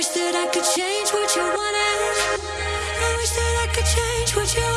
wish that I could change what you wanted. I wish that I could change what you